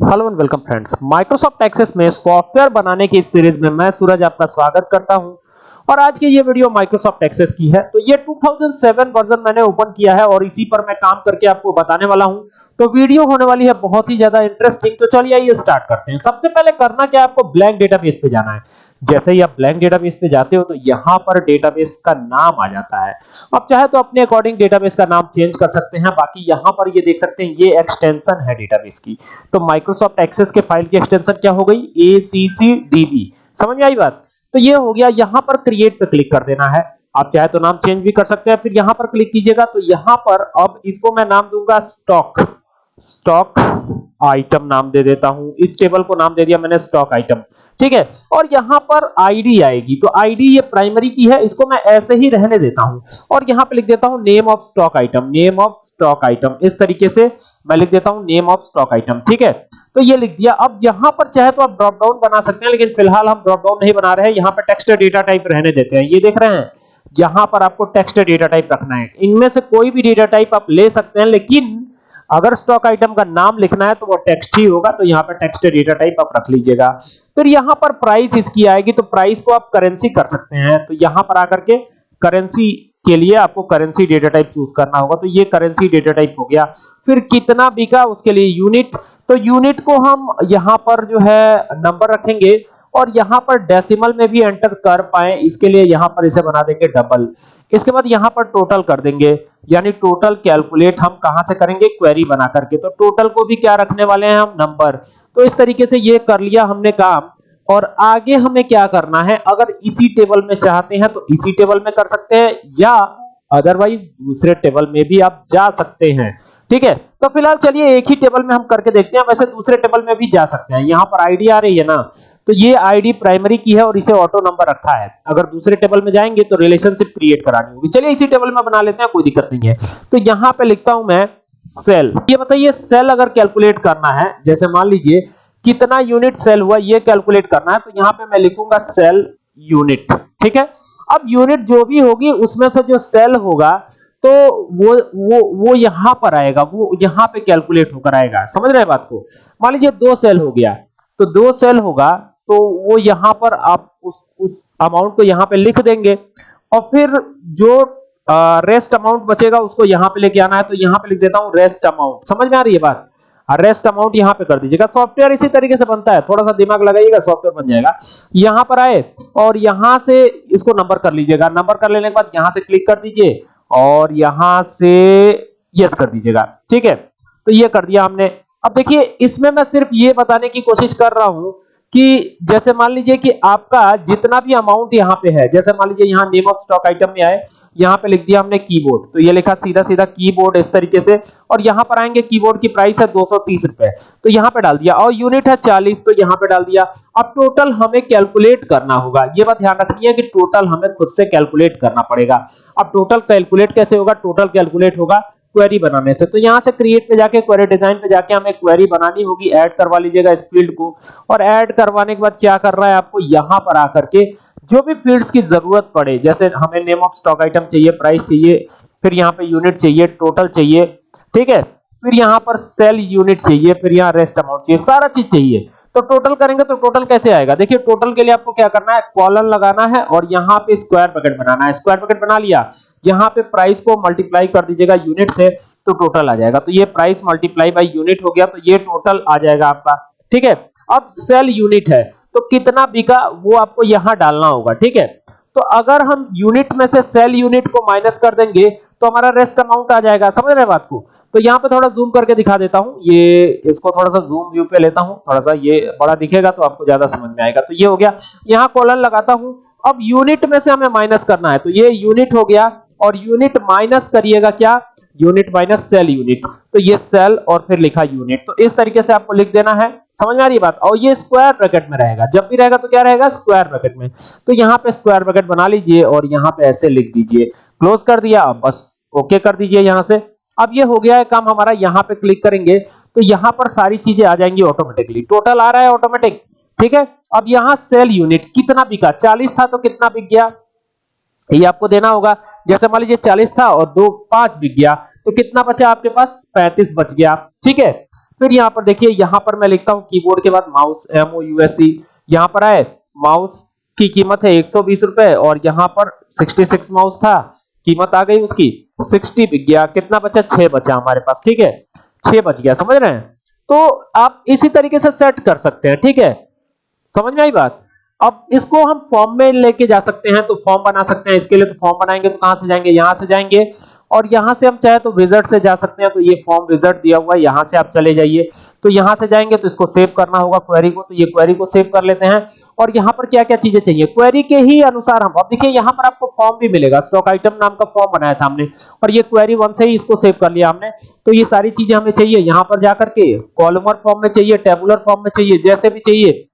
Hello and welcome friends Microsoft Access में software बनाने की सीरीज़ में मैं सूरज आपका स्वागत करता हूँ। और आज की ये वीडियो माइक्रोसॉफ्ट एक्सेस की है। तो ये 2007 वर्जन मैंने ओपन किया है और इसी पर मैं काम करके आपको बताने वाला हूँ। तो वीडियो होने वाली है बहुत ही ज़्यादा इंटरेस्टिंग तो चलिए आइए स्टार्ट करते हैं। सबसे पहले करना क्या आपको ब्लैंक डेटाबेस पे जाना है। जैसे ही आप ब्लैंक डेटाबेस पे जाते हो तो यहाँ पर डेटाबेस का नाम आ जाता है। आप चाहे तो अपने अकॉर्डिंग डेटाबेस का नाम चेंज कर सकते हैं। बाकी यहाँ पर ये देख सकते हैं, ये एक्सटेंशन है डेटाबेस की। तो माइक्रोसॉफ्ट एक्सेस के फ़ाइल की एक्सटेंशन क्या हो गई? ACCDB समझ में आई बात? तो ये हो गया, यहाँ पर क्रिएट पे क्लिक कर देना है। आप चाहे तो नाम चेंज भी कर सकते हैं, फिर यहाँ पर क्लिक कीजिएगा। तो यहाँ पर अब इसको मैं नाम दूँगा स्टॉक स्टॉक आइटम नाम दे देता हूँ। इस टेबल को नाम दे दिया मैंने स्टॉक आइटम ठीक है? और यहाँ पर आईडी आएगी। तो आईडी ये प्राइमरी की है, इसको मैं ऐसे ही रहने देता हूँ। और यहाँ पे लिख देता हूँ name of stock item name of stock item इस तरीके से मैं लिख देता हूँ नेम ऑफ़ स्टॉक आइटम ठीक है? तो ये लिख दिया। अब यहाँ पर चाहे तो आप ड्रॉप डाउन बना सकते हैं, लेकिन फ़िलहाल हम ड्रॉप डाउन नहीं बना रहे हैं। यहाँ पर टेक्स्ट डेटा टाइप रहने देते हैं। ये देख रहे हैं? यहाँ पर आपको टेक्स्ट डेटा टाइप रखना है। इनमें से कोई भी डेटा टाइप आप ले सकते हैं, लेकिन अगर स्टॉक आइटम का नाम लिखना है तो वो टेक्स्ट ही होगा तो यहाँ पर टेक्स्ट डेटा टाइप आप रख लीजिएगा। फिर यहाँ पर प्राइस इसकी आएगी तो प्राइस को आप करेंसी कर सकते हैं। तो यहाँ पर आकर के करेंसी के लिए आपको करेंसी डेटा टाइप चूज़ करना होगा। तो ये करेंसी डेटा टाइप हो गया। फिर कितना बिका उसके लिए यूनिट तो यूनिट को हम यहाँ पर जो है नंबर रखेंगे। और यहाँ पर डेसिमल में भी एंटर कर पाए, इसके लिए यहाँ पर इसे बना देंगे डबल इसके बाद यहाँ पर टोटल कर देंगे, यानी टोटल कैलकुलेट हम कहाँ से करेंगे? क्वेरी बना करके। तो टोटल को भी क्या रखने वाले हैं हम? नंबर तो इस तरीके से ये कर लिया हमने काम, और आगे हमें क्या करना है? अगर इसी टेबल में चाहते हैं तो इसी टेबल में कर सकते हैं, या अदरवाइज़ दूसरे टेबल में भी आप जा सकते हैं। ठीक है? तो फ़िलहाल चलिए एक ही टेबल में हम करके देखते हैं। वैसे दूसरे टेबल में भी जा सकते हैं। यहाँ पर आईडी आ रही है ना? तो ये आईडी प्राइमरी की है और इसे ऑटो नंबर रखा है। अगर दूसरे टेबल में जाएँगे तो रिलेशनशिप क्रिएट करानी होगी। चलिए इसी टेबल में बना लेते हैं, कोई दिक्कत नहीं है। तो यहाँ पे लिखता हूँ मैं सेल ये बताइए सेल अगर कैलकुलेट करना है, जैसे मान लीजिए कितना यूनिट सेल हुआ, ये कैलकुलेट करना है तो यहाँ पे मैं लिखूँगा सेल यूनिट ठीक है? अब यूनिट जो भी होगी, उसमें से जो सेल होगा तो वो वो वो यहाँ पर आएगा वो यहाँ पे कैलकुलेट होकर आएगा। समझ रहे हैं बात को? मान लीजिए दो सेल हो गया तो दो सेल होगा तो वो यहाँ पर आप उस, उस अमाउंट को यहाँ पे लिख देंगे और फिर जो रेस्ट अमाउंट बचेगा उसको यहाँ पे लेके आना है तो यहाँ पे लिख देता हूँ रेस्ट अमाउंट समझ में आ रही है बात? रेस्ट अमाउंट यहाँ पे कर दीजिएगा। सॉफ्टवेयर इसी तरीके से बनता है थोड़ा सा दिमाग लगाइएगा सॉफ्टवेयर बन जाएगा। यहाँ पर आए और यहाँ से इसको नंबर कर लीजिएगा। नंबर कर लेने के बाद यहाँ से क्लिक कर दीजिए और यहाँ से यस कर दीजिएगा। ठीक है? तो ये कर दिया हमने। अब देखिए, इसमें मैं सिर्फ़ ये बताने की कोशिश कर रहा हूँ कि जैसे मान लीजिए कि आपका जितना भी अमाउंट यहाँ पे है, जैसे मान लीजिए यहाँ नेम ऑफ़ स्टॉक आइटम में आए, यहाँ पे लिख दिया हमने कीबोर्ड तो ये लिखा सीधा सीधा कीबोर्ड इस तरीके से, और यहाँ पर आएँगे कीबोर्ड की प्राइस है दो सौ तीस रुपए तो यहाँ पे डाल दिया, और यूनिट है चालीस तो यहाँ पे डाल दिया। अब टोटल हमें कैलकुलेट करना होगा, ये बात ध्यान रखनी है कि टोटल हमें खुद से कैलकुलेट करना पड़ेगा। अब टोटल कैलकुलेट कैसे होगा? टोटल कैलकुलेट होगा क्वेरी बनाने से। तो यहाँ से क्रिएट पे जाके क्वेरी डिज़ाइन पे जाके हमें क्वेरी बनानी होगी ऐड करवा लीजिएगा इस फ़ील्ड को। और ऐड करवाने के बाद क्या कर रहा है आपको? यहाँ पर आकर के जो भी फील्ड्स की ज़रूरत पड़े, जैसे हमें नेम ऑफ़ स्टॉक आइटम चाहिए प्राइस चाहिए, फिर यहाँ पे यूनिट चाहिए टोटल चाहिए, ठीक है? फिर यहाँ पर सेल यूनिट चाहिए, फिर यहाँ रेस्ट अमाउंट चाहिए, सारा चीज़ चाहिए। तो टोटल करेंगे तो टोटल कैसे आएगा? देखिए टोटल के लिए आपको क्या करना है? कॉलन लगाना है और यहाँ पे स्क्वायर ब्रैकेट बनाना है। स्क्वायर ब्रैकेट बना लिया। यहाँ पे प्राइस को मल्टीप्लाई कर दीजिएगा यूनिट से तो टोटल आ जाएगा। तो ये प्राइस मल्टीप्लाई बाई यूनिट हो गया तो ये टोटल आ जाएगा आपका। ठीक है? अब सेल यूनिट है तो कितना बिका वो आपको यहाँ डालना होगा। ठीक है? तो अगर हम यूनिट में से सेल यूनिट को माइनस कर देंगे तो हमारा रेस्ट अमाउंट आ जाएगा। समझ रहे बात को? तो यहाँ पे थोड़ा जूम करके दिखा देता हूँ। ये, इसको थोड़ा सा जूम व्यू पे लेता हूँ। थोड़ा सा ये बड़ा दिखेगा तो आपको ज़्यादा समझ में आएगा। तो ये हो गया। यहाँ कॉलन लगाता हूँ। अब यूनिट में से हमें माइनस करना है। तो ये यूनिट हो गया और यूनिट माइनस करिएगा क्या? यूनिट माइनस सेल यूनिट तो ये सेल और फिर लिखा यूनिट तो इस तरीके से आपको लिख देना है। समझ में आ रही बात? और ये स्क्वायर ब्रैकेट में रहेगा। जब भी रहेगा तो क्या रहेगा? स्क्वायर ब्रैकेट में। तो यहाँ पे स्क्वायर ब्रैकेट बना लीजिए और यहाँ पे ऐसे लिख दीजिए। क्लोज कर दिया, बस ओके कर दीजिए यहाँ से। अब ये हो गया है काम, हमारा यहाँ पे क्लिक करेंगे तो यहाँ पर सारी चीज़ें आ जाएँगी ऑटोमेटिकली टोटल आ रहा है ऑटोमेटिक ठीक है? अब यहाँ सेल यूनिट कितना बिका? 40 था तो कितना बिक गया? ये आपको देना होगा, जैसे मान लीजिए 40 था और दो पाँच बिक गया तो कितना बचा आपके पास? 35 बच गया, ठीक है? फिर यहाँ पर देखिए, यहाँ पर मैं लिखता हूँ कीबोर्ड के बाद mouse M O U S C यहाँ पर आए माउस की कीमत है एक सौ बीस रुपए और यहाँ पर सिक्सटी सिक्स माउस था। कीमत आ गई उसकी। सिक्सटी बिक गया कितना बचा? छह बचा हमारे पास। ठीक है? छह बच गया। समझ रहे हैं? तो आप इसी तरीके से सेट कर सकते हैं। ठीक है? समझ में आई बात? अब इसको हम फॉर्म में लेके जा सकते हैं तो फॉर्म बना सकते हैं। इसके लिए तो फॉर्म बनाएँगे तो कहाँ से जाएँगे? यहाँ से जाएँगे। और यहाँ से हम चाहे तो विज़िट से जा सकते हैं तो ये फॉर्म विज़िट दिया हुआ है, यहाँ से आप चले जाइए। तो यहाँ से जाएँगे तो इसको सेव करना होगा क्वेरी को तो ये क्वेरी को सेव कर लेते हैं। और यहाँ पर क्या क्या चीज़ें चाहिए? क्वेरी के ही अनुसार हम, अब देखिए, यहाँ पर आपको फॉर्म भी मिलेगा। स्टॉक आइटम नाम का फॉर्म बनाया था हमने, और ये क्वेरी वन से ही इसको सेव कर लिया हमने। तो ये सारी चीज़ें हमें चाहिए। यहाँ पर जाकर के कॉलमर फॉर्म में चाहिए टेबुलर फॉर्म में चाहिए, जैसे भी चाहिए।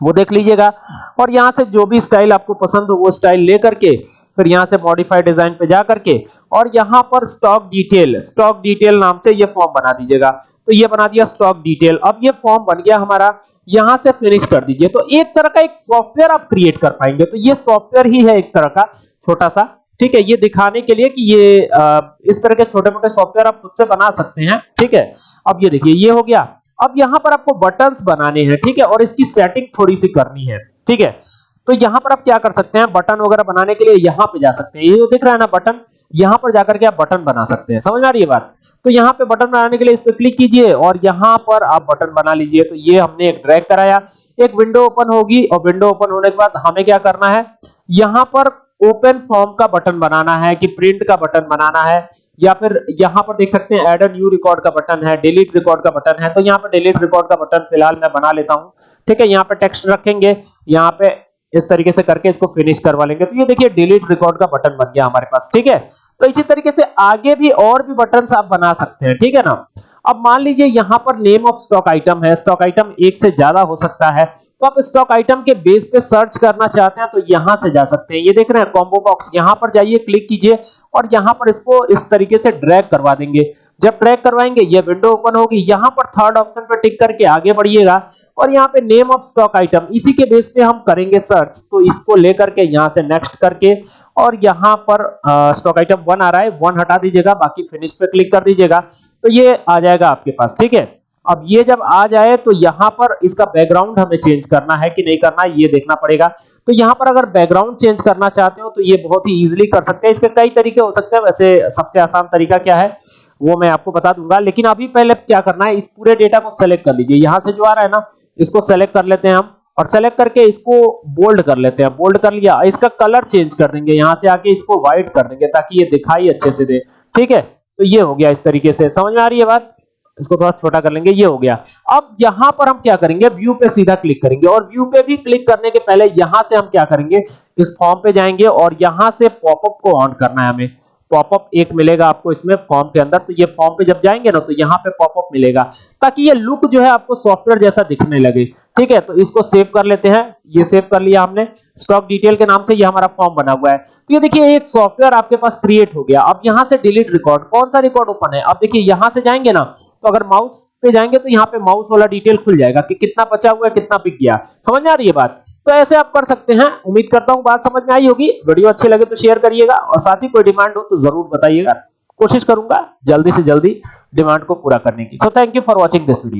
वो देख लीजिएगा। और यहाँ से जो भी स्टाइल आपको पसंद हो वो स्टाइल लेकर के फिर यहाँ से मॉडिफाइड डिज़ाइन पे जा करके और यहाँ पर स्टॉक डिटेल स्टॉक डिटेल नाम से ये फॉर्म बना दीजिएगा। तो ये बना दिया स्टॉक डिटेल अब ये फॉर्म बन गया हमारा यहाँ से फिनिश कर दीजिए। तो एक तरह का एक सॉफ्टवेयर आप क्रिएट कर पाएँगे। तो ये सॉफ्टवेयर ही है एक तरह का छोटा सा ठीक है ये दिखाने के लिए कि ये आ, इस तरह के छोटे मोटे सॉफ्टवेयर आप खुद से बना सकते हैं। ठीक है अब ये देखिए ये हो गया। अब यहाँ पर आपको बटन्स बनाने हैं, ठीक है? और इसकी सेटिंग थोड़ी सी करनी है, ठीक है? तो यहाँ पर आप क्या कर सकते हैं बटन वगैरह बनाने के लिए यहाँ पे जा सकते हैं। ये जो दिख रहा है ना बटन यहाँ पर जाकर के आप बटन बना सकते हैं। समझ में आ रही है बात? तो यहाँ पे बटन बनाने के लिए इस पे क्लिक कीजिए और यहाँ पर आप बटन बना लीजिए। तो ये हमने एक ड्रैग कराया। एक विंडो ओपन होगी और विंडो ओपन होने के बाद हमें क्या करना है? यहाँ पर ओपन फॉर्म का बटन बनाना है कि प्रिंट का बटन बनाना है, या फिर यहाँ पर देख सकते हैं एड अ न्यू रिकॉर्ड का बटन है डिलीट रिकॉर्ड का बटन है तो यहाँ पर डिलीट रिकॉर्ड का बटन फ़िलहाल मैं बना लेता हूँ। ठीक है, यहाँ पे टेक्स्ट रखेंगे, यहाँ पे इस तरीके से करके इसको फिनिश करवा लेंगे। तो ये देखिए डिलीट रिकॉर्ड का बटन बन गया हमारे पास, ठीक है? तो इसी तरीके से आगे भी और भी बटन आप बना सकते हैं, ठीक है ना? अब मान लीजिए यहाँ पर नेम ऑफ़ स्टॉक आइटम है स्टॉक आइटम एक से ज़्यादा हो सकता है। तो आप स्टॉक आइटम के बेस पे सर्च करना चाहते हैं तो यहाँ से जा सकते हैं। ये देख रहे हैं कॉम्बो बॉक्स यहाँ पर जाइए क्लिक कीजिए और यहाँ पर इसको इस तरीके से ड्रैग करवा देंगे। जब ट्रैक करवाएँगे, ये विंडो ओपन होगी। यहाँ पर थर्ड ऑप्शन पर टिक करके आगे बढ़िएगा। और यहाँ पे नेम ऑफ़ स्टॉक आइटम इसी के बेस पे हम करेंगे सर्च तो इसको लेकर के यहाँ से नेक्स्ट करके, और यहाँ पर स्टॉक आइटम 1 आ रहा है 1 हटा दीजिएगा, बाकी फिनिश पे क्लिक कर दीजिएगा। तो ये आ जाएगा आपके पास, ठीक है? अब ये जब आ जाए तो यहाँ पर इसका बैकग्राउंड हमें चेंज करना है कि नहीं करना है ये देखना पड़ेगा। तो यहाँ पर अगर बैकग्राउंड चेंज करना चाहते हो तो ये बहुत ही इजीली कर सकते हैं। इसके कई तरीके हो सकते हैं। वैसे सबसे आसान तरीका क्या है, वो मैं आपको बता दूँगा। लेकिन अभी पहले क्या करना है, इस पूरे डेटा को सेलेक्ट कर लीजिए। यहाँ से जो आ रहा है ना, इसको सेलेक्ट कर लेते हैं हम। और सेलेक्ट करके इसको बोल्ड कर लेते हैं। बोल्ड कर लिया, इसका कलर चेंज कर देंगे। यहाँ से आके इसको व्हाइट कर देंगे, ताकि ये दिखाई अच्छे से दे। ठीक है? तो ये हो गया इस तरीके से। समझ में आ रही है बात? इसको थोड़ा छोटा कर लेंगे, ये हो गया। अब यहाँ पर हम क्या करेंगे व्यू पे सीधा क्लिक करेंगे और व्यू पे भी क्लिक करने के पहले यहाँ से हम क्या करेंगे, इस फॉर्म पे जाएँगे और यहाँ से पॉपअप को ऑन करना है हमें। पॉपअप एक मिलेगा आपको इसमें फॉर्म के अंदर तो ये फॉर्म पे जब जाएँगे ना तो यहाँ पे पॉपअप मिलेगा, ताकि ये लुक जो है आपको सॉफ्टवेयर जैसा दिखने लगे। ठीक है तो इसको सेव कर लेते हैं। ये सेव कर लिया हमने। स्टॉक डिटेल के नाम से ये हमारा फॉर्म बना हुआ है। तो ये देखिए, एक सॉफ्टवेयर आपके पास क्रिएट हो गया। अब यहाँ से डिलीट रिकॉर्ड कौन सा रिकॉर्ड ओपन है? अब देखिए, यहाँ से जाएँगे ना तो अगर माउस पे जाएँगे तो यहाँ पे माउस वाला डिटेल खुल जाएगा कि कितना बचा हुआ है, कितना बिक गया। समझ में आ रही है बात? तो ऐसे आप कर सकते हैं। उम्मीद करता हूँ बात समझ में आई होगी। वीडियो अच्छी लगे तो शेयर करिएगा और साथ ही कोई डिमांड हो तो ज़रूर बताइएगा। कोशिश करूँगा जल्दी से जल्दी डिमांड को पूरा करने की। So thank you for watching this video